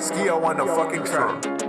Ski on the fucking track.